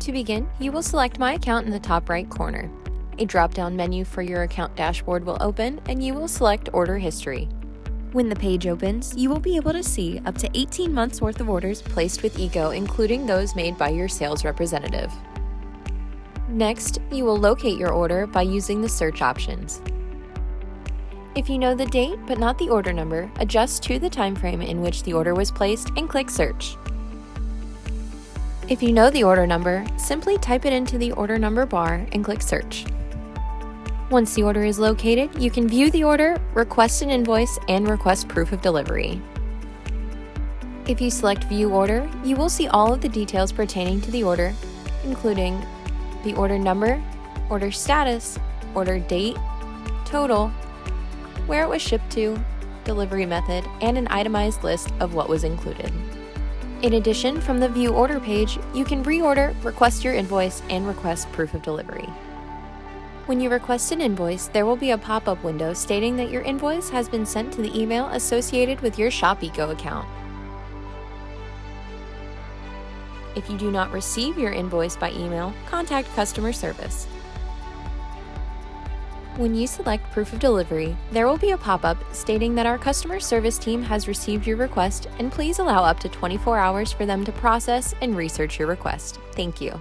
To begin, you will select My Account in the top right corner. A drop-down menu for your account dashboard will open and you will select Order History. When the page opens, you will be able to see up to 18 months worth of orders placed with Ego, including those made by your sales representative. Next, you will locate your order by using the search options. If you know the date but not the order number, adjust to the time frame in which the order was placed and click Search. If you know the order number, simply type it into the order number bar and click Search. Once the order is located, you can view the order, request an invoice, and request proof of delivery. If you select View Order, you will see all of the details pertaining to the order, including the order number, order status, order date, total, where it was shipped to, delivery method, and an itemized list of what was included. In addition, from the View Order page, you can reorder, request your invoice, and request proof of delivery. When you request an invoice, there will be a pop-up window stating that your invoice has been sent to the email associated with your ShopEco account. If you do not receive your invoice by email, contact customer service. When you select Proof of Delivery, there will be a pop-up stating that our customer service team has received your request and please allow up to 24 hours for them to process and research your request. Thank you.